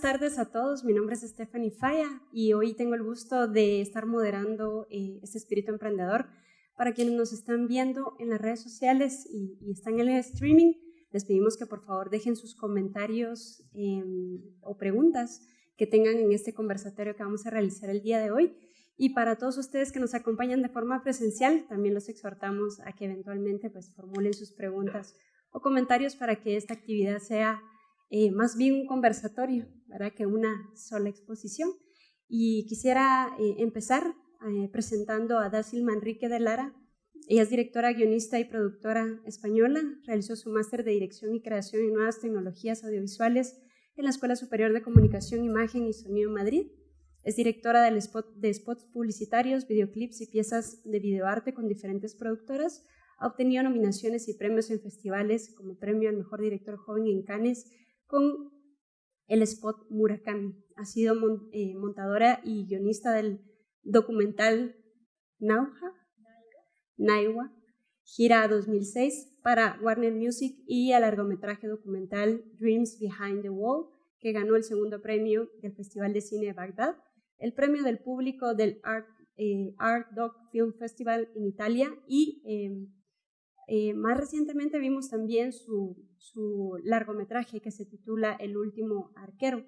Eh, buenas tardes a todos, mi nombre es Stephanie Falla y hoy tengo el gusto de estar moderando eh, este espíritu emprendedor. Para quienes nos están viendo en las redes sociales y, están en el streaming, les pedimos que por favor dejen sus comentarios em, o preguntas que tengan en este conversatorio que vamos a realizar el día de hoy. Y para todos ustedes que nos acompañan de forma presencial, también los exhortamos a que eventualmente pues, formulen sus preguntas o comentarios para que esta actividad sea eh, más bien un conversatorio, ¿verdad? que una sola exposición. Y quisiera eh, empezar eh, presentando a Dácil Manrique de Lara. Ella es directora, guionista y productora española. Realizó su máster de Dirección y Creación en Nuevas Tecnologías Audiovisuales en la Escuela Superior de Comunicación, Imagen y Sonido Madrid. Es directora del spot, de spots publicitarios, videoclips y piezas de videoarte con diferentes productoras. Ha obtenido nominaciones y premios en festivales como premio al mejor director joven en Cannes con el spot Murakami. Ha sido eh, montadora y guionista del documental Nauja, Naiwa, gira 2006 para Warner Music y al largometraje documental Dreams Behind the Wall, que ganó el segundo premio del Festival de Cine de Bagdad, el premio del público del Art, eh, Art Doc Film Festival en Italia y em, eh, más recientemente vimos también su, largometraje que se titula El último arquero,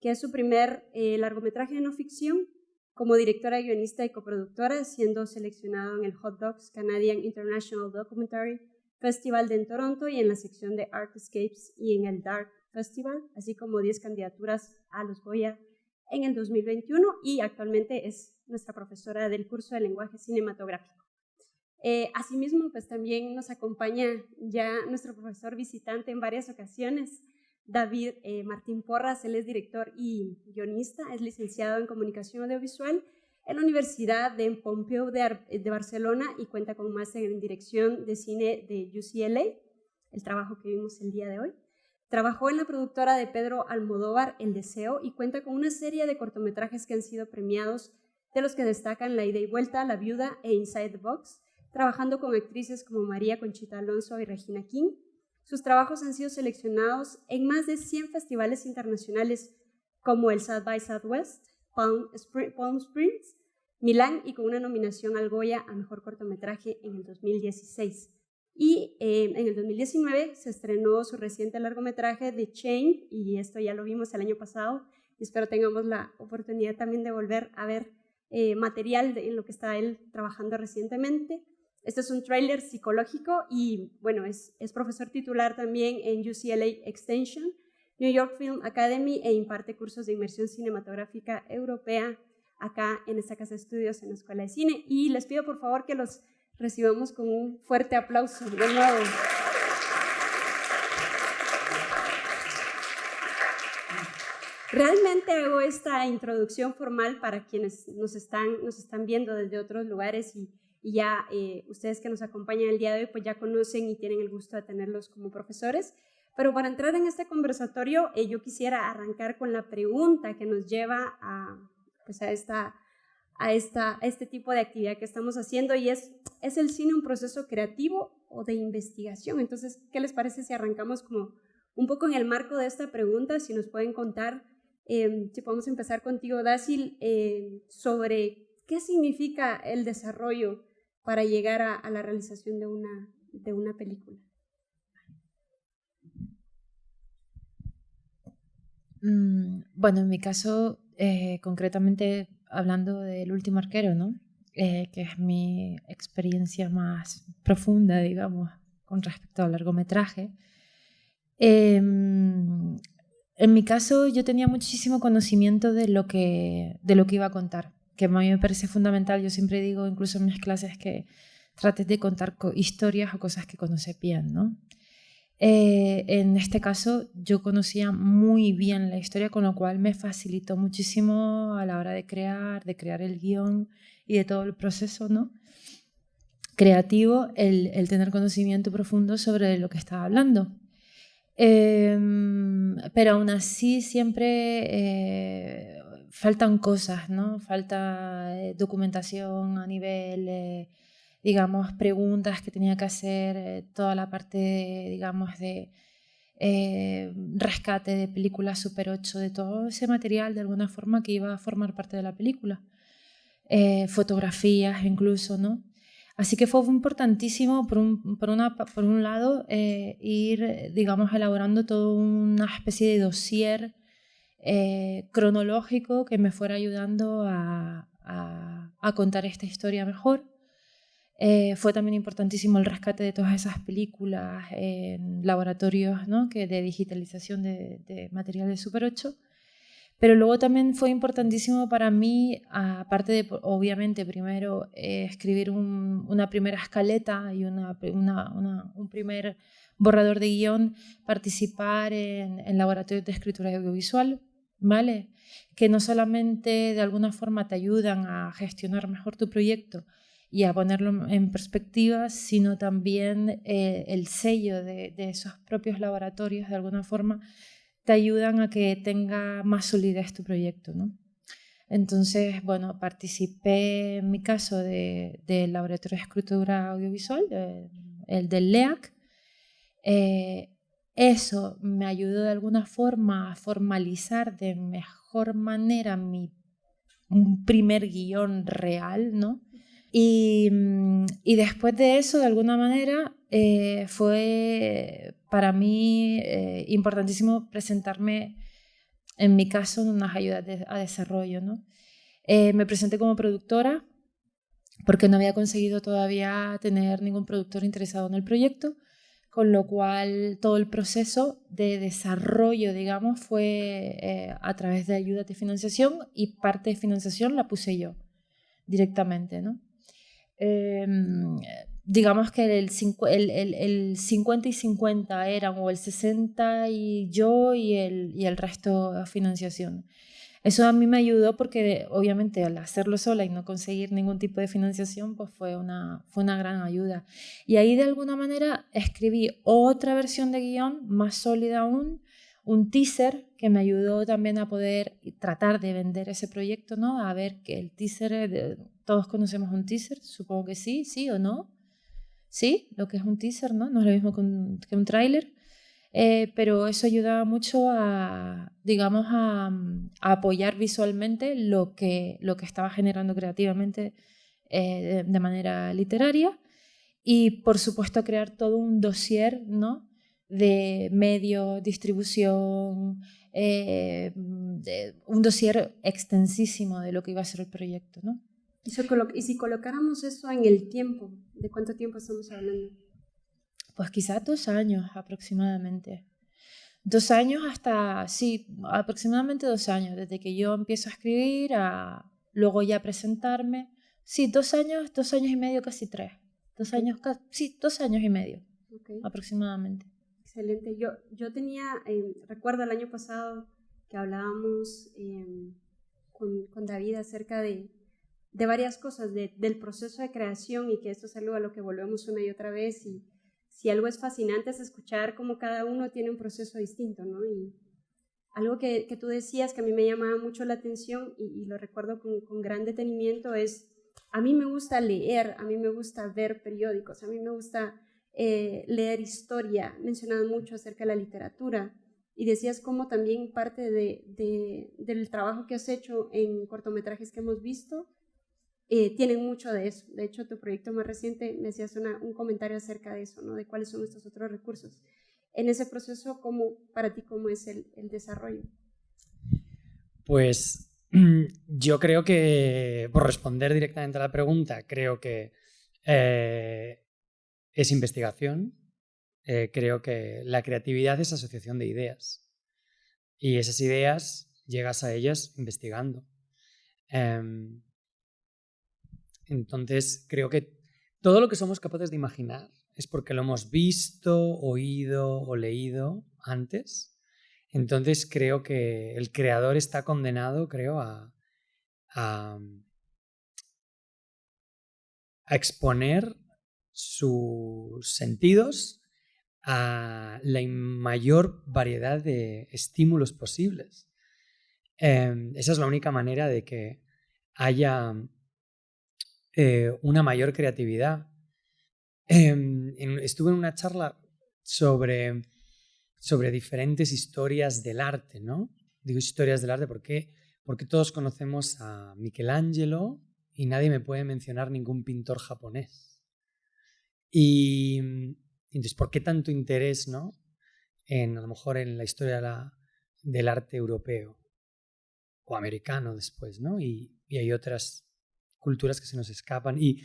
que es su primer eh, largometraje de no ficción como directora, guionista y coproductora, siendo seleccionado en el Hot Dogs Canadian International Documentary Festival de Toronto y en la sección de Artscapes y en el Dark Festival, así como 10 candidaturas a los Goya en el 2021 y actualmente es nuestra profesora del curso de lenguaje cinematográfico. Eh, asimismo, pues también nos acompaña ya nuestro profesor visitante en varias ocasiones, David eh, Martín Porras, él es director y guionista, es licenciado en comunicación audiovisual en la Universidad de Pompeu de, de Barcelona y cuenta con máster en dirección de cine de UCLA, el trabajo que vimos el día de hoy. Trabajó en la productora de Pedro Almodóvar, El Deseo, y cuenta con una serie de cortometrajes que han sido premiados, de los que destacan La Ida y Vuelta, La Viuda e Inside the Box, trabajando con actrices como María Conchita Alonso y Regina King. Sus trabajos han sido seleccionados en más de 100 festivales internacionales como el South by Southwest, Palm, Springs, Milán y con una nominación al Goya a Mejor Cortometraje en el 2016. Y eh, en el 2019 se estrenó su reciente largometraje The Chain, y esto ya lo vimos el año pasado, y espero tengamos la oportunidad también de volver a ver eh, material en lo que está él trabajando recientemente. Este es un tráiler psicológico y, bueno, es, es profesor titular también en UCLA Extension, New York Film Academy e imparte cursos de inmersión cinematográfica europea acá en esta casa de estudios en la Escuela de Cine. Y les pido por favor que los recibamos con un fuerte aplauso de nuevo. Realmente hago esta introducción formal para quienes nos están, nos están viendo desde otros lugares y, y ya eh, ustedes que nos acompañan el día de hoy pues ya conocen y tienen el gusto de tenerlos como profesores. Pero para entrar en este conversatorio eh, yo quisiera arrancar con la pregunta que nos lleva a, pues a, esta, a, esta, este tipo de actividad que estamos haciendo y es, ¿es el cine un proceso creativo o de investigación? Entonces, ¿qué les parece si arrancamos como un poco en el marco de esta pregunta, si nos pueden contar, eh, si podemos empezar contigo, Dácil, eh, sobre qué significa el desarrollo para llegar a, la realización de una, de una película? Mm, bueno, en mi caso, eh, concretamente hablando del último arquero, ¿no? Eh, que es mi experiencia más profunda, digamos, con respecto al largometraje. Em, en mi caso, yo tenía muchísimo conocimiento de lo que, de lo que iba a contar que a mí me parece fundamental. Yo siempre digo, incluso en mis clases, que trates de contar historias o cosas que conoces bien, ¿no? Eh, en este caso, yo conocía muy bien la historia, con lo cual me facilitó muchísimo a la hora de crear, de crear el guion y de todo el proceso, ¿no? creativo, el, el tener conocimiento profundo sobre lo que estaba hablando. Em, pero aún así siempre eh, faltan cosas, ¿no? Falta eh, documentación a nivel, eh, digamos, preguntas que tenía que hacer, eh, toda la parte, digamos, de eh, rescate de películas Super 8, de todo ese material de alguna forma que iba a formar parte de la película. Eh, fotografías incluso, ¿no? Así que fue importantísimo, por un, por una, por un lado, eh, ir, digamos, elaborando toda una especie de dossier cronológico que me fuera ayudando a, a contar esta historia mejor. Eh, fue también importantísimo el rescate de todas esas películas en laboratorios ¿no? que de digitalización de, de material de Super 8. Pero luego también fue importantísimo para mí, aparte de, obviamente, primero eh, escribir una primera escaleta y una, una, un primer borrador de guion, participar en, en laboratorios de escritura audiovisual, ¿vale? Que no solamente de alguna forma te ayudan a gestionar mejor tu proyecto, y a ponerlo en perspectiva, sino también eh, el sello de, esos propios laboratorios, de alguna forma, te ayudan a que tenga más solidez tu proyecto. ¿no? Entonces, bueno, participé en mi caso del laboratorio de escritura audiovisual, el del LEAC. Eh, eso me ayudó de alguna forma a formalizar de mejor manera mi primer guion real, ¿no? Mm, y, después de eso, de alguna manera, eh, fue para mí eh, importantísimo presentarme, en mi caso, en unas ayudas a desarrollo. ¿no? Eh, me presenté como productora porque no había conseguido todavía tener ningún productor interesado en el proyecto, con lo cual todo el proceso de desarrollo, digamos, fue a través de ayudas de financiación y parte de financiación la puse yo directamente, ¿no? Em, digamos que el, el, el, 50 y 50 eran, o el 60 y yo y el, y el resto financiación. Eso a mí me ayudó porque obviamente al hacerlo sola y no conseguir ningún tipo de financiación, pues fue una, fue una gran ayuda. Y ahí de alguna manera escribí otra versión de guion más sólida aún, un teaser que me ayudó también a poder tratar de vender ese proyecto, ¿no? A ver que el teaser, todos conocemos un teaser, supongo que sí, sí o no. Sí, lo que es un teaser, ¿no? No es lo mismo que un, que un tráiler. Eh, pero eso ayuda mucho a, digamos, a, apoyar visualmente lo que, lo que estaba generando creativamente eh, de, manera literaria y, por supuesto, crear todo un dossier, ¿no? de medio, distribución, eh, un dossier extensísimo de lo que iba a ser el proyecto. ¿no? ¿Y, si colocáramos eso en el tiempo, ¿de cuánto tiempo estamos hablando? Pues quizás dos años aproximadamente. Dos años hasta, sí, aproximadamente dos años, desde que yo empiezo a escribir a luego ya presentarme. Sí, dos años, dos años y medio, casi tres. Dos años, sí, dos años y medio aproximadamente. Excelente. Yo, yo tenía, eh, recuerdo el año pasado que hablábamos em, con, con, David acerca de, de varias cosas, del proceso de creación y que esto es algo a lo que volvemos una y otra vez. Y si algo es fascinante es escuchar cómo cada uno tiene un proceso distinto, ¿no? Y algo que, que tú decías que a mí me llamaba mucho la atención y, lo recuerdo con, con gran detenimiento es, a mí me gusta leer, a mí me gusta ver periódicos, a mí me gusta eh, leer historia, mencionado mucho acerca de la literatura y decías cómo también parte de, del trabajo que has hecho en cortometrajes que hemos visto eh, tienen mucho de eso. De hecho, tu proyecto más reciente me hacías un comentario acerca de eso, ¿no? de cuáles son estos otros recursos. En ese proceso, ¿cómo, para ti, cómo es el, desarrollo? Pues yo creo que, por responder directamente a la pregunta, creo que eh, es investigación. Eh, creo que la creatividad es asociación de ideas. Y esas ideas llegas a ellas investigando. Em, entonces, creo que todo lo que somos capaces de imaginar es porque lo hemos visto, oído o leído antes. Entonces, creo que el creador está condenado, creo, a, a exponer sus sentidos a la mayor variedad de estímulos posibles. Em, esa es la única manera de que haya eh, una mayor creatividad. Em, estuve en una charla sobre sobre diferentes historias del arte, ¿no? Digo historias del arte porque, porque todos conocemos a Michelangelo y nadie me puede mencionar ningún pintor japonés. Y entonces, ¿por qué tanto interés, no? En a lo mejor en la historia del arte europeo o americano después, ¿no? Y, hay otras culturas que se nos escapan. Y,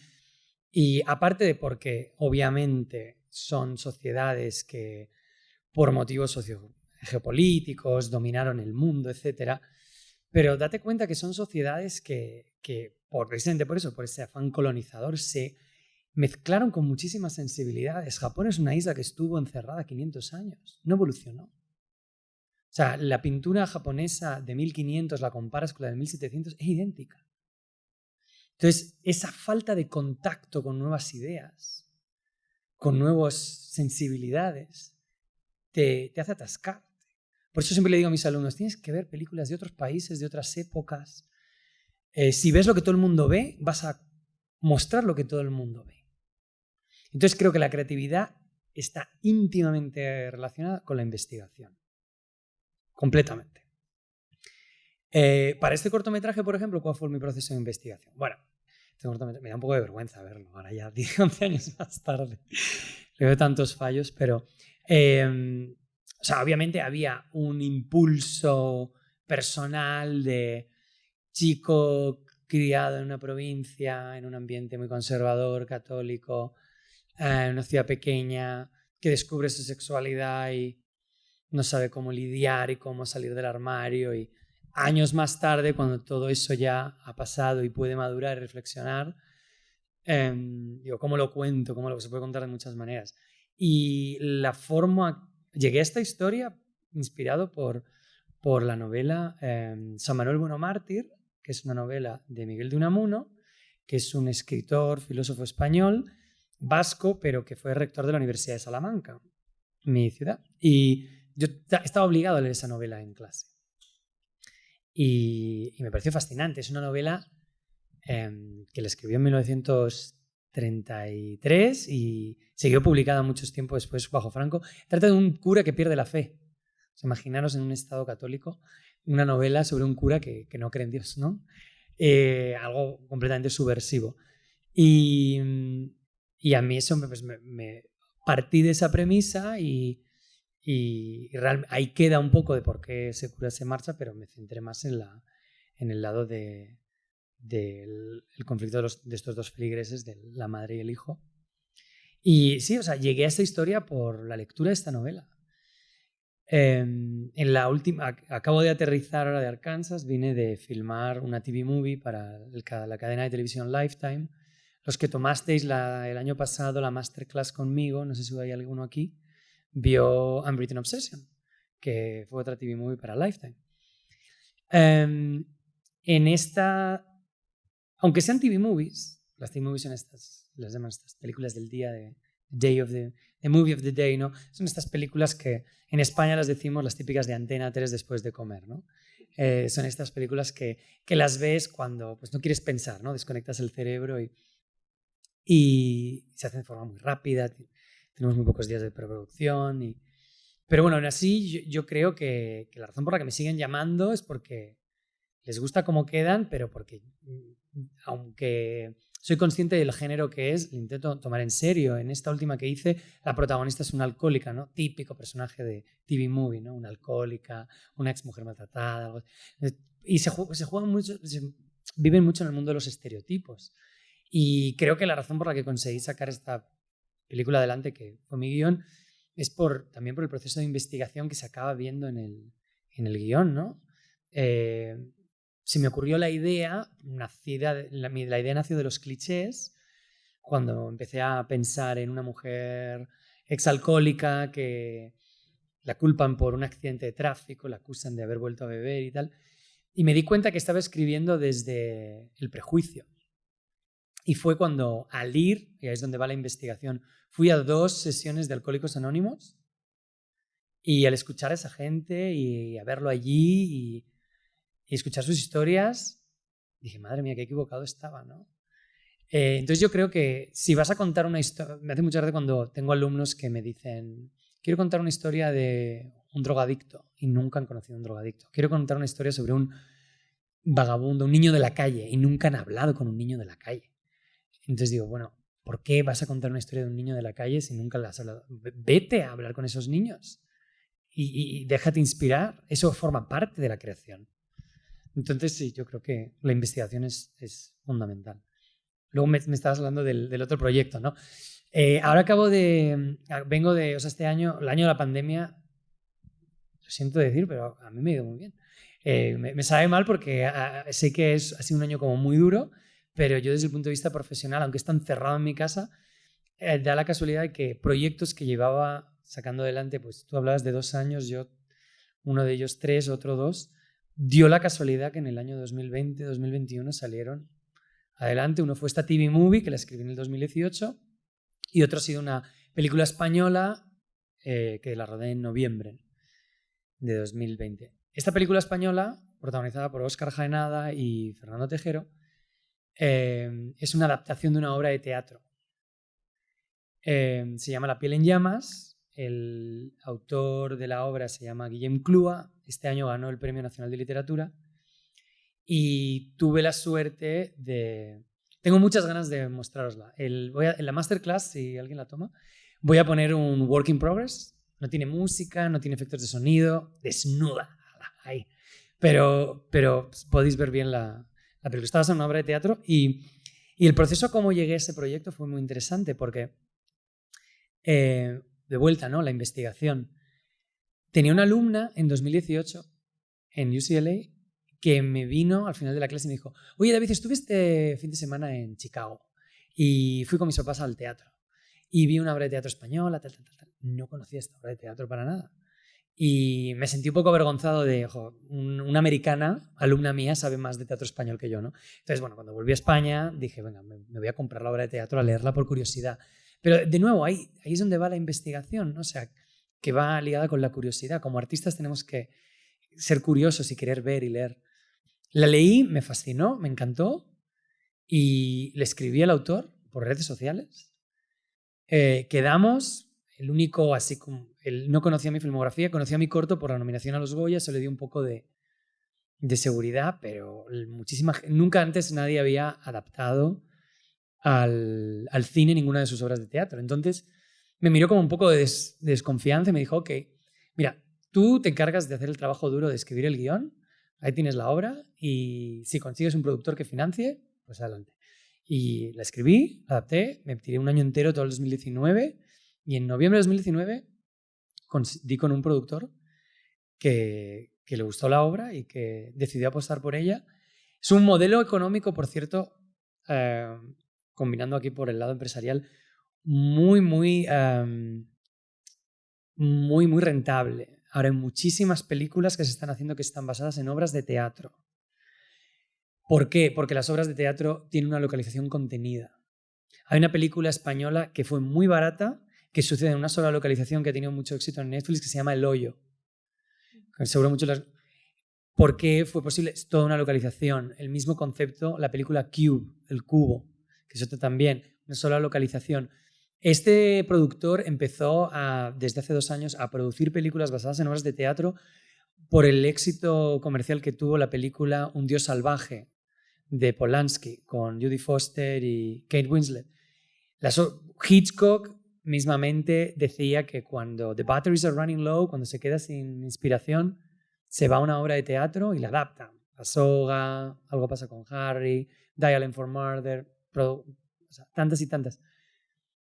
y aparte de porque obviamente son sociedades que por motivos sociogeopolíticos dominaron el mundo, etc. Pero date cuenta que son sociedades que, que por, precisamente por eso, por ese afán colonizador, se mezclaron con muchísimas sensibilidades. Japón es una isla que estuvo encerrada 500 años, no evolucionó. O sea, la pintura japonesa de 1500 la comparas con la de 1700, es idéntica. Entonces, esa falta de contacto con nuevas ideas, con nuevas sensibilidades, te, hace atascarte. Por eso siempre le digo a mis alumnos, tienes que ver películas de otros países, de otras épocas. Eh, si ves lo que todo el mundo ve, vas a mostrar lo que todo el mundo ve. Entonces creo que la creatividad está íntimamente relacionada con la investigación. Completamente. Eh, para este cortometraje, por ejemplo, ¿cuál fue mi proceso de investigación? Bueno, este me da un poco de vergüenza verlo, ahora ya 11 años más tarde. Le veo tantos fallos, pero em, o sea, obviamente había un impulso personal de chico criado en una provincia, en un ambiente muy conservador, católico, en una ciudad pequeña, que descubre su sexualidad y no sabe cómo lidiar y cómo salir del armario. Y años más tarde, cuando todo eso ya ha pasado y puede madurar y reflexionar, em, digo, ¿cómo lo cuento? ¿Cómo lo se puede contar de muchas maneras? Y la forma, llegué a esta historia inspirado por, por la novela em, San Manuel Bueno Mártir, que es una novela de Miguel de Unamuno, que es un escritor, filósofo español, vasco, pero que fue rector de la Universidad de Salamanca, mi ciudad. Y yo estaba obligado a leer esa novela en clase. Y, me pareció fascinante. Es una novela em, que la escribió en 1933 y siguió publicada muchos tiempo después bajo Franco. Trata de un cura que pierde la fe. imaginaros en un estado católico una novela sobre un cura que, no cree en Dios, ¿no? Eh, algo completamente subversivo. Y, y a mí eso pues, me, partí de esa premisa y, y, ahí queda un poco de por qué ese cura se marcha, pero me centré más en, la, en el lado del de, conflicto de, los, de, estos dos feligreses, de la madre y el hijo. Y sí, o sea, llegué a esta historia por la lectura de esta novela. Em, en la última, acabo de aterrizar ahora de Arkansas, vine de filmar una TV movie para la cadena de televisión Lifetime. Los que tomasteis el año pasado la masterclass conmigo, no sé si hay alguno aquí, vio Unwritten Obsession, que fue otra TV movie para Lifetime. Em, en esta, aunque sean TV movies, las TV movies son estas, las llaman estas películas del día de Day of the, Movie of the Day, ¿no? Son estas películas que en España las decimos las típicas de Antena 3 después de comer, ¿no? Eh, son estas películas que, que, las ves cuando pues, no quieres pensar, ¿no? Desconectas el cerebro y, y se hacen de forma muy rápida, tenemos muy pocos días de preproducción. Y... Pero bueno, aún así yo, creo que, que, la razón por la que me siguen llamando es porque les gusta cómo quedan, pero porque mm, aunque soy consciente del género que es, lo intento tomar en serio. En esta última que hice, la protagonista es una alcohólica, ¿no? Típico personaje de TV movie, ¿no? Una alcohólica, una ex mujer maltratada. Algo y se, se juegan mucho, viven mucho en el mundo de los estereotipos. Y creo que la razón por la que conseguí sacar esta película adelante, que fue mi guion, es por, también por el proceso de investigación que se acaba viendo en el, en el guion, ¿no? Eh, se me ocurrió la idea, nacida, la, la, idea nació de los clichés, cuando empecé a pensar en una mujer exalcohólica que la culpan por un accidente de tráfico, la acusan de haber vuelto a beber y tal. Y me di cuenta que estaba escribiendo desde el prejuicio. Y fue cuando al ir, y es donde va la investigación, fui a dos sesiones de Alcohólicos Anónimos y al escuchar a esa gente y a verlo allí y y escuchar sus historias, dije, madre mía, qué equivocado estaba, ¿no? Eh, entonces yo creo que si vas a contar una historia, me hace mucha gracia cuando tengo alumnos que me dicen, quiero contar una historia de un drogadicto y nunca han conocido a un drogadicto. Quiero contar una historia sobre un vagabundo, un niño de la calle y nunca han hablado con un niño de la calle. Entonces digo, bueno, ¿por qué vas a contar una historia de un niño de la calle si nunca la has hablado? Vete a hablar con esos niños y, déjate inspirar. Eso forma parte de la creación. Entonces, sí, yo creo que la investigación es, fundamental. Luego me, estabas hablando del, otro proyecto, ¿no? Eh, ahora acabo de. Vengo de. O sea, este año, el año de la pandemia, lo siento decir, pero a mí me ha ido muy bien. Eh, me, sabe mal porque ah, sé que es, ha sido un año como muy duro, pero yo desde el punto de vista profesional, aunque está encerrado en mi casa, eh, da la casualidad de que proyectos que llevaba sacando adelante, pues tú hablabas de dos años, yo uno de ellos tres, otro dos, dio la casualidad que en el año 2020, 2021 salieron adelante. Uno fue esta TV Movie, que la escribí en el 2018, y otro ha sido una película española eh, que la rodé en noviembre de 2020. Esta película española, protagonizada por Óscar Jaenada y Fernando Tejero, eh, es una adaptación de una obra de teatro. Eh, se llama La piel en llamas. El autor de la obra se llama Guillem Clua. Este año ganó el Premio Nacional de Literatura. Y tuve la suerte de... Tengo muchas ganas de mostrarosla. en la masterclass, si alguien la toma, voy a poner un work in progress. No tiene música, no tiene efectos de sonido, desnuda. Pero, pero podéis ver bien la, la película. Estaba en una obra de teatro y, el proceso cómo llegué a ese proyecto fue muy interesante porque, eh, de vuelta, ¿no? La investigación. Tenía una alumna en 2018 en UCLA que me vino al final de la clase y me dijo, oye David, estuve este fin de semana en Chicago y fui con mis papás al teatro y vi una obra de teatro española, tal, tal, tal. No conocía esta obra de teatro para nada. Y me sentí un poco avergonzado de, ojo, una americana, alumna mía, sabe más de teatro español que yo, ¿no? Entonces, bueno, cuando volví a España, dije, venga, me, voy a comprar la obra de teatro, a leerla por curiosidad. Pero, de nuevo, ahí, ahí es donde va la investigación, ¿no? O sea, que va ligada con la curiosidad. Como artistas tenemos que ser curiosos y querer ver y leer. La leí, me fascinó, me encantó y le escribí al autor por redes sociales. Eh, quedamos, el único así como él no conocía mi filmografía, conocía mi corto por la nominación a los Goya, se le dio un poco de, seguridad, pero muchísima, nunca antes nadie había adaptado al, cine ninguna de sus obras de teatro. Entonces me miró como un poco de, desconfianza y me dijo, ok, mira, tú te encargas de hacer el trabajo duro de escribir el guion, ahí tienes la obra y si consigues un productor que financie, pues adelante. Y la escribí, la adapté, me tiré un año entero, todo el 2019, y en noviembre de 2019 di con un productor que, le gustó la obra y que decidió apostar por ella. Es un modelo económico, por cierto, eh, combinando aquí por el lado empresarial, muy, muy, em, muy, muy rentable. Ahora hay muchísimas películas que se están haciendo que están basadas en obras de teatro. ¿Por qué? Porque las obras de teatro tienen una localización contenida. Hay una película española que fue muy barata que sucede en una sola localización que ha tenido mucho éxito en Netflix, que se llama El Hoyo. Seguro mucho las... ¿Por qué fue posible? Es toda una localización. El mismo concepto, la película Cube, el cubo, que es otra también, una sola localización. Este productor empezó desde hace dos años a producir películas basadas en obras de teatro por el éxito comercial que tuvo la película Un Dios Salvaje de Polanski con Judy Foster y Kate Winslet. Hitchcock mismamente decía que cuando the batteries are running low, cuando se queda sin inspiración, se va a una obra de teatro y la adapta. La soga, algo pasa con Harry, Dial for Murder, tantas y tantas.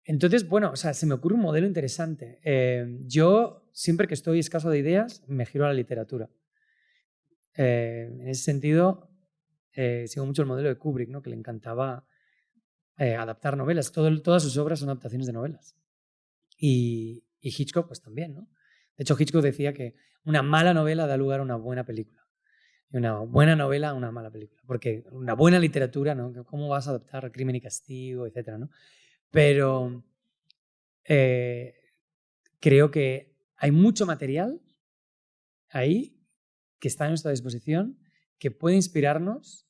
Entonces, bueno, o sea, se me ocurre un modelo interesante. Eh, yo, siempre que estoy escaso de ideas, me giro a la literatura. Eh, en ese sentido, eh, sigo mucho el modelo de Kubrick, ¿no? que le encantaba eh, adaptar novelas. todas sus obras son adaptaciones de novelas. Y, Hitchcock, pues también, ¿no? De hecho, Hitchcock decía que una mala novela da lugar a una buena película. Y una buena novela a una mala película. Porque una buena literatura, ¿no? ¿Cómo vas a adaptar Crimen y Castigo, etcétera, ¿no? Pero eh, creo que hay mucho material ahí que está a nuestra disposición, que puede inspirarnos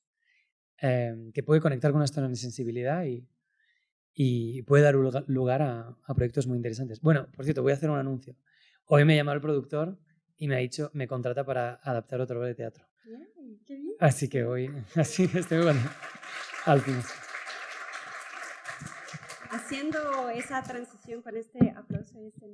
Em, que puede conectar con nuestra sensibilidad y, y puede dar lugar a, proyectos muy interesantes. Bueno, por cierto, voy a hacer un anuncio. Hoy me llama el productor y me ha dicho, me contrata para adaptar otro obra de teatro. Así que hoy, así estoy bueno, al fin. Haciendo esa transición con este aplauso y este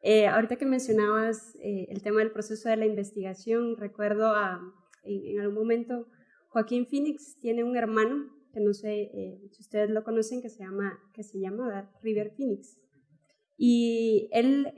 eh, ahorita que mencionabas eh, el tema del proceso de la investigación, recuerdo a, en, algún momento Joaquín Phoenix tiene un hermano que no sé eh, si ustedes lo conocen que se llama que se llama River Phoenix y él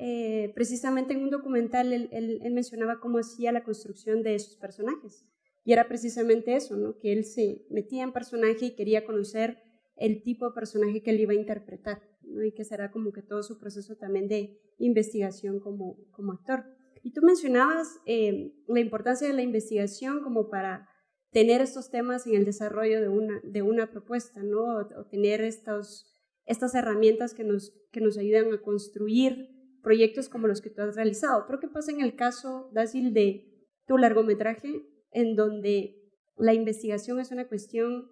precisamente en un documental él, él, mencionaba cómo hacía la construcción de sus personajes y era precisamente eso, ¿no? que él se metía en personaje y quería conocer el tipo de personaje que él iba a interpretar y que será como que todo su proceso también de investigación como, como actor. Y tú mencionabas eh, la importancia de la investigación como para tener estos temas en el desarrollo de una, de una propuesta, ¿no? o, tener estos, estas herramientas que nos, que nos ayudan a construir proyectos como los que tú has realizado. Pero ¿qué pasa en el caso, Dácil, de tu largometraje, en donde la investigación es una cuestión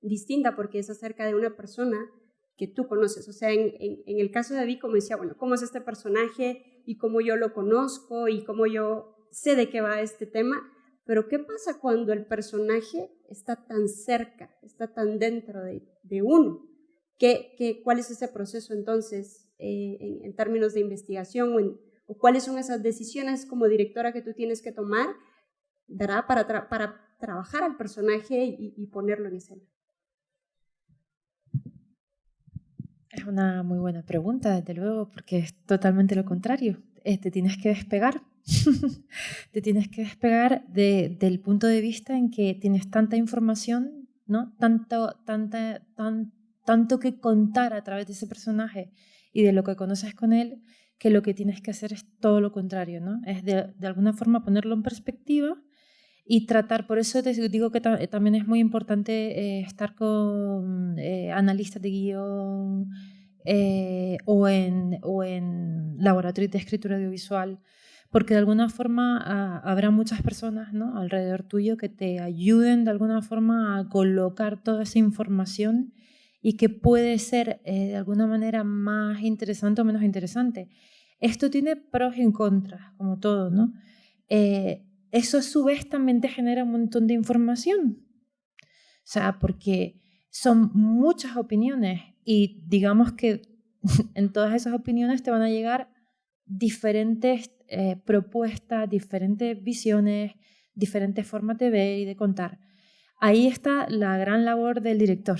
distinta porque es acerca de una persona que tú conoces. O sea, en, el caso de David, como decía, bueno, ¿cómo es este personaje y cómo yo lo conozco y cómo yo sé de qué va este tema? Pero ¿qué pasa cuando el personaje está tan cerca, está tan dentro de, uno? ¿Qué, qué, cuál es ese proceso entonces eh, en, términos de investigación o, cuáles son esas decisiones como directora que tú tienes que tomar para, para trabajar al personaje y, ponerlo en escena? Es una muy buena pregunta, desde luego, porque es totalmente lo contrario. Te tienes que despegar. te tienes que despegar del punto de vista en que tienes tanta información, ¿no? Tanto, tanta, tan, tanto que contar a través de ese personaje y de lo que conoces con él, que lo que tienes que hacer es todo lo contrario, ¿no? Es de, de alguna forma ponerlo en perspectiva y tratar, por eso te digo que también es muy importante eh, estar con eh, analistas de guion eh, o, en, o en laboratorios de escritura audiovisual, porque de alguna forma ah, habrá muchas personas alrededor tuyo que te ayuden de alguna forma a colocar toda esa información y que puede ser de alguna manera más interesante o menos interesante. Esto tiene pros y contras, como todo, ¿no? eso a su vez también te genera un montón de información. O sea, porque son muchas opiniones y digamos que en todas esas opiniones te van a llegar diferentes eh, propuestas, diferentes visiones, diferentes formas de ver y de contar. Ahí está la gran labor del director,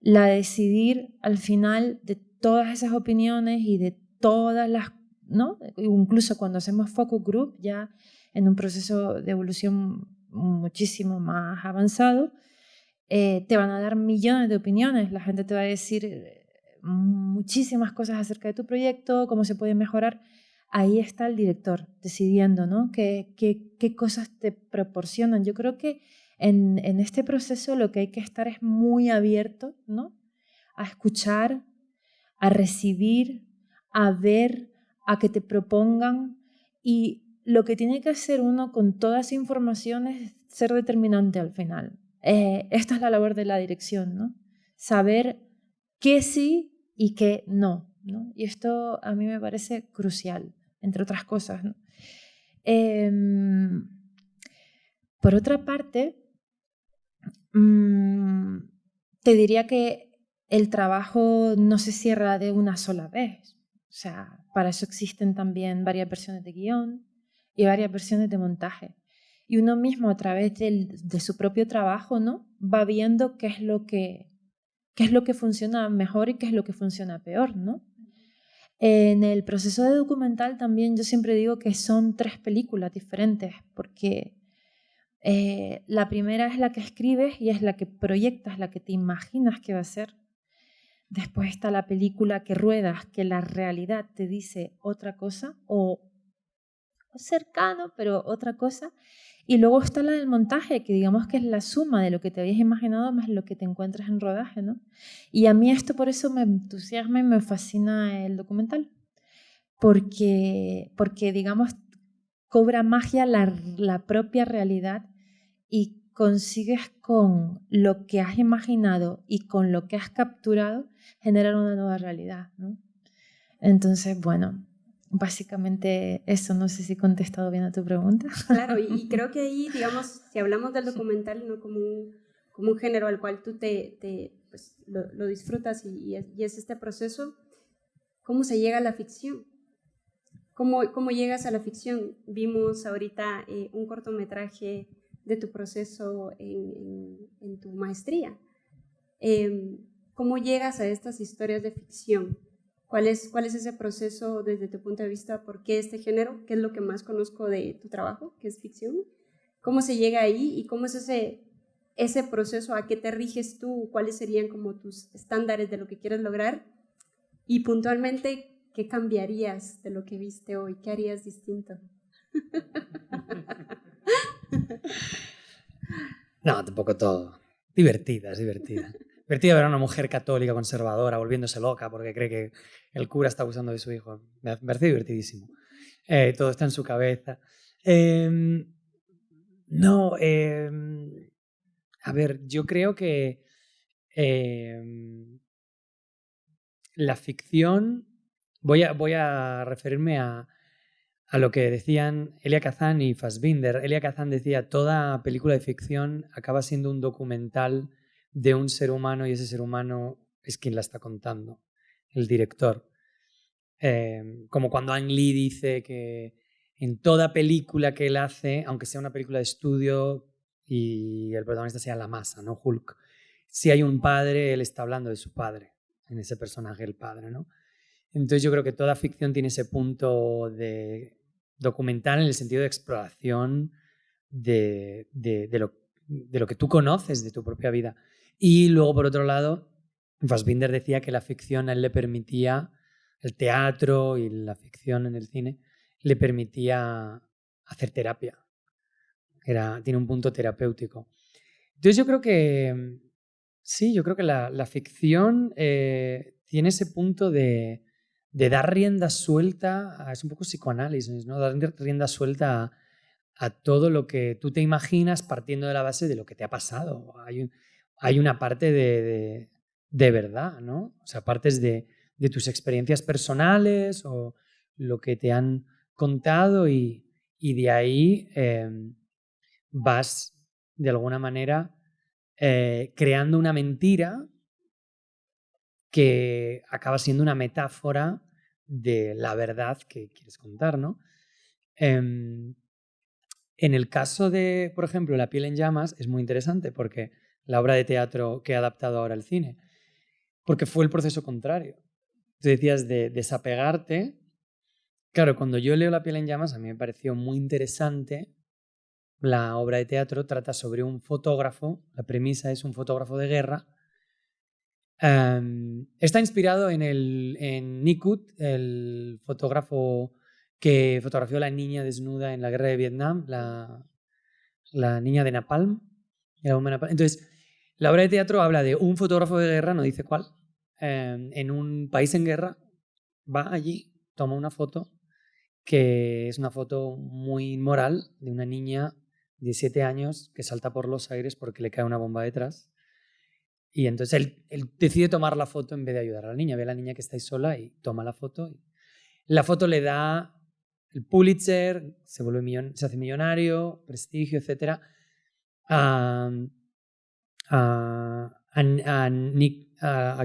la de decidir al final de todas esas opiniones y de todas las, ¿no? Incluso cuando hacemos focus group ya en un proceso de evolución muchísimo más avanzado, eh, te van a dar millones de opiniones. La gente te va a decir muchísimas cosas acerca de tu proyecto, cómo se puede mejorar. Ahí está el director decidiendo ¿no? qué, cosas te proporcionan. Yo creo que en, en, este proceso lo que hay que estar es muy abierto ¿no? a escuchar, a recibir, a ver, a que te propongan y lo que tiene que hacer uno con toda esa información es ser determinante al final. Eh, esta es la labor de la dirección, ¿no? Saber qué sí y qué no, ¿no? Y esto a mí me parece crucial, entre otras cosas. Em, por otra parte, mm, te diría que el trabajo no se cierra de una sola vez. O sea, para eso existen también varias versiones de guion, y varias versiones de montaje. Y uno mismo a través de su propio trabajo, ¿no? Va viendo qué es lo que qué es lo que funciona mejor y qué es lo que funciona peor, ¿no? En el proceso de documental también yo siempre digo que son tres películas diferentes, porque eh, la primera es la que escribes y es la que proyectas, la que te imaginas que va a ser. Después está la película que ruedas, que la realidad te dice otra cosa o cercano, pero otra cosa. Y luego está la del montaje, que digamos que es la suma de lo que te habías imaginado más lo que te encuentras en rodaje, ¿no? Y a mí esto por eso me entusiasma y me fascina el documental, porque, porque digamos, cobra magia la, la propia realidad y consigues con lo que has imaginado y con lo que has capturado generar una nueva realidad. ¿no? Entonces, bueno, básicamente eso, no sé si he contestado bien a tu pregunta. Claro, y, creo que ahí, digamos, si hablamos del documental no como un, como un género al cual tú te, te pues, lo, disfrutas y, y, es, este proceso, ¿cómo se llega a la ficción? ¿Cómo, cómo llegas a la ficción? Vimos ahorita eh, un cortometraje de tu proceso en, en, tu maestría. Em, ¿Cómo llegas a estas historias de ficción? ¿Cuál es, ¿Cuál es ese proceso desde tu punto de vista? ¿Por qué este género? ¿Qué es lo que más conozco de tu trabajo, que es ficción? ¿Cómo se llega ahí y cómo es ese, ese proceso? ¿A qué te riges tú? ¿Cuáles serían como tus estándares de lo que quieres lograr? Y puntualmente, ¿qué cambiarías de lo que viste hoy? ¿Qué harías distinto? No, tampoco todo. Divertida, es divertida. Divertida ver a una mujer católica conservadora volviéndose loca porque cree que el cura está abusando de su hijo. Me parece divertidísimo. Eh, todo está en su cabeza. Em, no, em, a ver, yo creo que em, la ficción, voy a, referirme a, a lo que decían Elia Kazan y Fassbinder. Elia Kazan decía, toda película de ficción acaba siendo un documental de un ser humano y ese ser humano es quien la está contando, el director. Em, como cuando Ang Lee dice que en toda película que él hace, aunque sea una película de estudio y el protagonista sea la masa, ¿no? Hulk. Si hay un padre, él está hablando de su padre, en ese personaje, el padre, ¿no? Entonces yo creo que toda ficción tiene ese punto de documental en el sentido de exploración de, de, lo, de, lo, que tú conoces de tu propia vida. Y luego, por otro lado, Fassbinder decía que la ficción a él le permitía, el teatro y la ficción en el cine, le permitía hacer terapia. Era, tiene un punto terapéutico. Entonces yo creo que, sí, yo creo que la, la ficción eh, tiene ese punto de, de dar rienda suelta, es un poco psicoanálisis, ¿no? Dar rienda suelta a, todo lo que tú te imaginas partiendo de la base de lo que te ha pasado. Hay hay una parte de, verdad, ¿no? O sea, partes de, tus experiencias personales o lo que te han contado y, de ahí em, vas, de alguna manera, eh, creando una mentira que acaba siendo una metáfora de la verdad que quieres contar, ¿no? Em, en el caso de, por ejemplo, La piel en llamas es muy interesante porque la obra de teatro que he adaptado ahora al cine, porque fue el proceso contrario. Tú decías de desapegarte. Claro, cuando yo leo La piel en llamas, a mí me pareció muy interesante. La obra de teatro trata sobre un fotógrafo, la premisa es un fotógrafo de guerra. Em, está inspirado en, el, en Nikut, el fotógrafo que fotografió a la niña desnuda en la guerra de Vietnam, la, la niña de Napalm. Entonces, la obra de teatro habla de un fotógrafo de guerra, no dice cuál, em, en un país en guerra, va allí, toma una foto, que es una foto muy inmoral de una niña de 7 años que salta por los aires porque le cae una bomba detrás. Y entonces él, decide tomar la foto en vez de ayudar a la niña. Ve a la niña que está ahí sola y toma la foto. La foto le da el Pulitzer, se, vuelve se hace millonario, prestigio, etc a,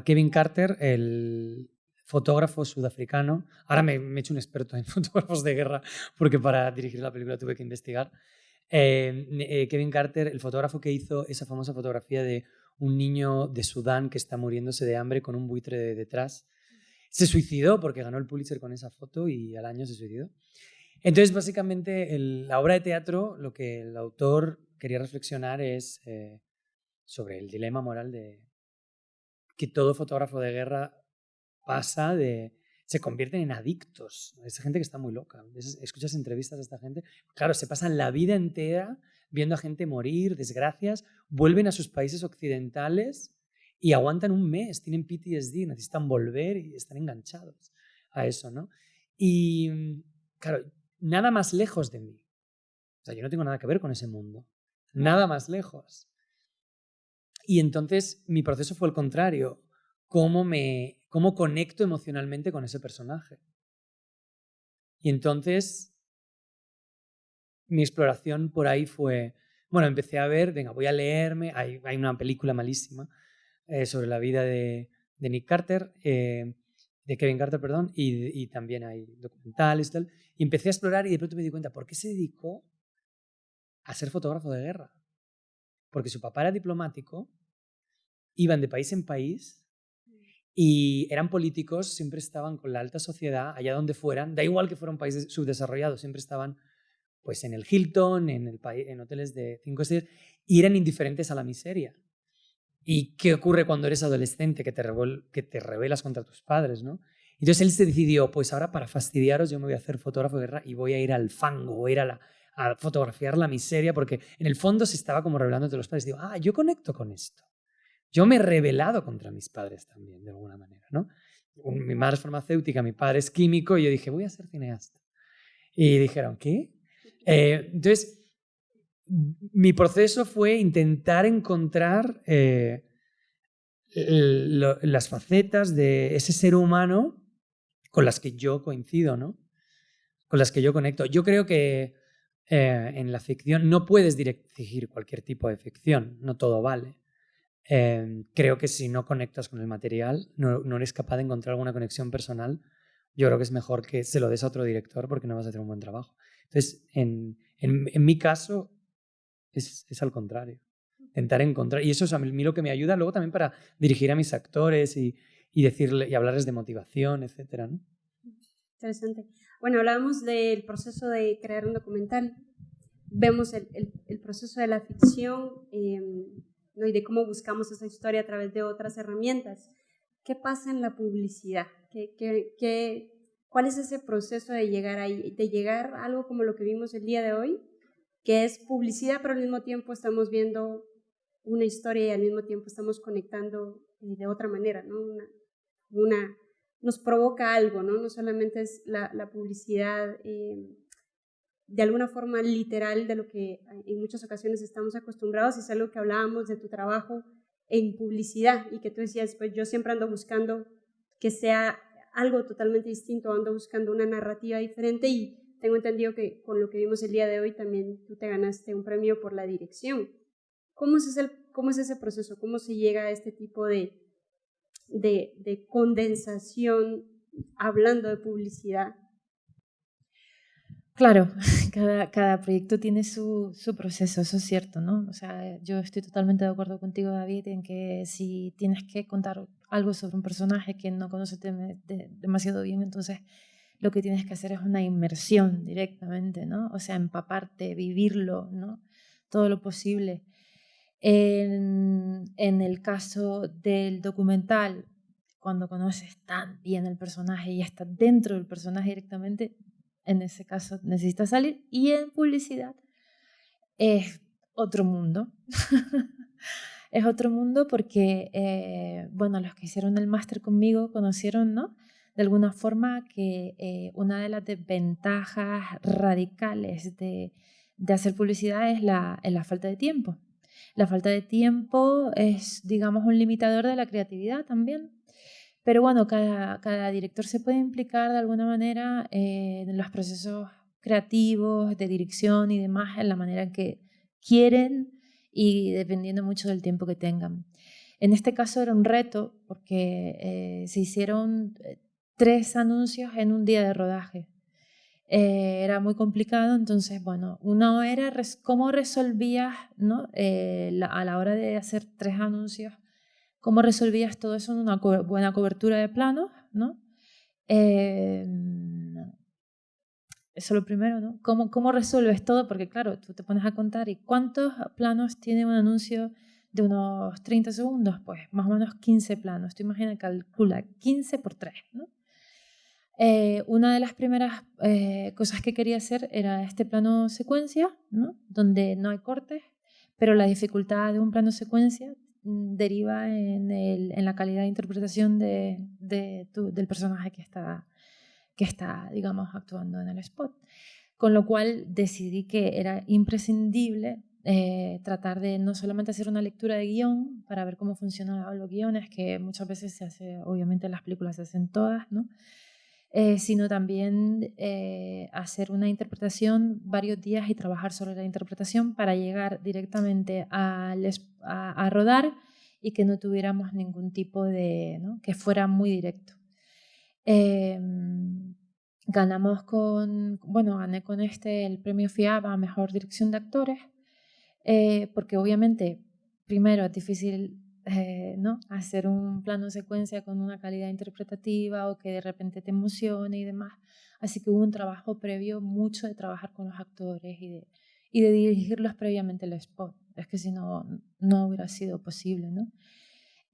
Kevin Carter, el fotógrafo sudafricano. Ahora me, he hecho un experto en fotógrafos de guerra porque para dirigir la película tuve que investigar. Eh, eh, Kevin Carter, el fotógrafo que hizo esa famosa fotografía de un niño de Sudán que está muriéndose de hambre con un buitre detrás. Se suicidó porque ganó el Pulitzer con esa foto y al año se suicidó. Entonces, básicamente, la obra de teatro, lo que el autor quería reflexionar es eh, sobre el dilema moral de que todo fotógrafo de guerra pasa de se convierten en adictos. Esa gente que está muy loca. Escuchas entrevistas de esta gente. Claro, se pasan la vida entera viendo a gente morir, desgracias, vuelven a sus países occidentales y aguantan un mes, tienen PTSD, necesitan volver y están enganchados a eso, ¿no? Y claro, nada más lejos de mí. O sea, yo no tengo nada que ver con ese mundo. nada más lejos. Y entonces mi proceso fue el contrario, cómo, me, cómo conecto emocionalmente con ese personaje. Y entonces mi exploración por ahí fue, bueno, empecé a ver, venga, voy a leerme, hay, una película malísima eh, sobre la vida de, de Nick Carter, eh, de Kevin Carter, perdón, y, y, también hay documentales y tal. Y empecé a explorar y de pronto me di cuenta, ¿por qué se dedicó a ser fotógrafo de guerra? Porque su papá era diplomático, iban de país en país y eran políticos, siempre estaban con la alta sociedad, allá donde fueran, da igual que fueran países subdesarrollados, siempre estaban pues en el Hilton, en, el, en hoteles de cinco estrellas, y eran indiferentes a la miseria. ¿Y qué ocurre cuando eres adolescente que te, que te rebelas contra tus padres? ¿no? Entonces él se decidió, pues ahora para fastidiaros yo me voy a hacer fotógrafo de guerra y voy a ir al fango, voy a ir a, la, a fotografiar la miseria, porque en el fondo se estaba como revelando entre los padres. Digo, ah, yo conecto con esto. Yo me he rebelado contra mis padres también, de alguna manera. ¿no? Mi madre es farmacéutica, mi padre es químico, y yo dije, voy a ser cineasta. Y dijeron, ¿qué? Eh, entonces, mi proceso fue intentar encontrar eh, las facetas de ese ser humano con las que yo coincido, ¿no? Con las que yo conecto. Yo creo que eh, en la ficción no puedes dirigir cualquier tipo de ficción, no todo vale. creo que si no conectas con el material, no, no, eres capaz de encontrar alguna conexión personal, yo creo que es mejor que se lo des a otro director porque no vas a hacer un buen trabajo. Entonces, en, en, mi caso, es, es, al contrario. Intentar encontrar, y eso es a mí lo que me ayuda luego también para dirigir a mis actores y, y decirle, y hablarles de motivación, etc. ¿no? Interesante. Bueno, hablábamos del proceso de crear un documental. Vemos el, el, proceso de la ficción ¿no? y de cómo buscamos esa historia a través de otras herramientas. ¿Qué pasa en la publicidad? ¿Qué, qué, qué ¿Cuál es ese proceso de llegar ahí, de llegar a algo como lo que vimos el día de hoy, que es publicidad, pero al mismo tiempo estamos viendo una historia y al mismo tiempo estamos conectando eh, de otra manera, ¿no? Una, nos provoca algo, ¿no? No solamente es la, publicidad eh, de alguna forma literal de lo que en muchas ocasiones estamos acostumbrados, es algo que hablábamos de tu trabajo en publicidad y que tú decías, pues yo siempre ando buscando que sea algo totalmente distinto, ando buscando una narrativa diferente y tengo entendido que con lo que vimos el día de hoy también tú te ganaste un premio por la dirección. ¿Cómo es, ese, cómo es ese proceso? ¿Cómo se llega a este tipo de, de, de condensación hablando de publicidad? Claro, cada, cada proyecto tiene su, su, proceso, eso es cierto, ¿no? O sea, yo estoy totalmente de acuerdo contigo, David, en que si tienes que contar algo sobre un personaje que no conoces demasiado bien, entonces lo que tienes que hacer es una inmersión directamente, ¿no? O sea, empaparte, vivirlo, ¿no? Todo lo posible. En, en el caso del documental, cuando conoces tan bien el personaje y estás dentro del personaje directamente, en ese caso necesitas salir. Y en publicidad es otro mundo. es otro mundo porque, eh, bueno, los que hicieron el máster conmigo conocieron, ¿no? De alguna forma que eh, una de las desventajas radicales de, de hacer publicidad es la, es la falta de tiempo. La falta de tiempo es, digamos, un limitador de la creatividad también. Pero bueno, cada, director se puede implicar de alguna manera eh, en los procesos creativos, de dirección y demás, en la manera que quieren y dependiendo mucho del tiempo que tengan. En este caso era un reto porque eh, se hicieron eh, tres anuncios en un día de rodaje. Era muy complicado, entonces, bueno, uno era cómo resolvías ¿no? a la hora de hacer tres anuncios ¿Cómo resolvías todo eso en una buena cobertura de planos? ¿no? Eh, eso es lo primero, ¿no? ¿Cómo, ¿Cómo resuelves todo? Porque claro, tú te pones a contar y ¿cuántos planos tiene un anuncio de unos 30 segundos? Pues más o menos 15 planos. Tú imaginas, calcula 15 por 3, ¿no? Eh, una de las primeras eh, cosas que quería hacer era este plano secuencia, ¿no? donde no hay cortes, pero la dificultad de un plano secuencia Mm, deriva en, el, en, la calidad de interpretación de, de del personaje que está, que está, digamos, actuando en el spot. Con lo cual decidí que era imprescindible eh, tratar de no solamente hacer una lectura de guion para ver cómo funcionan los guiones, que muchas veces se hace, obviamente las películas se hacen todas, ¿no? Eh, sino también eh, hacer una interpretación varios días y trabajar sobre la interpretación para llegar directamente a, a, rodar y que no tuviéramos ningún tipo de, que fuera muy directo. Em, ganamos con, bueno, gané con este el premio FIAB a Mejor Dirección de Actores, eh, porque obviamente, primero, es difícil eh, ¿no? hacer un plano secuencia con una calidad interpretativa o que de repente te emocione y demás. Así que hubo un trabajo previo, mucho de trabajar con los actores y de, y de dirigirlos previamente el spot. Es que si no, no hubiera sido posible, ¿no?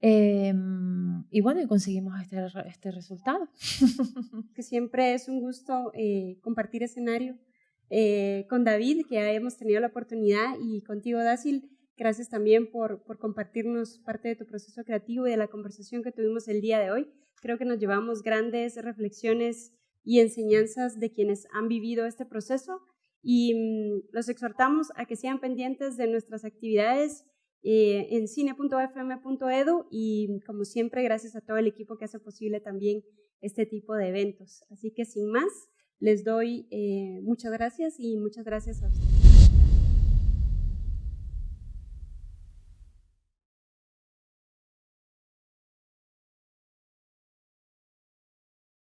Em, y bueno, conseguimos este, este resultado. que siempre es un gusto eh, compartir escenario eh, con David, que hemos tenido la oportunidad, y contigo, Dácil, Gracias también por, por compartirnos parte de tu proceso creativo y de la conversación que tuvimos el día de hoy. Creo que nos llevamos grandes reflexiones y enseñanzas de quienes han vivido este proceso y mm, los exhortamos a que sean pendientes de nuestras actividades eh, en cine.fm.edu y como siempre gracias a todo el equipo que hace posible también este tipo de eventos. Así que sin más, les doy eh, muchas gracias y muchas gracias a ustedes.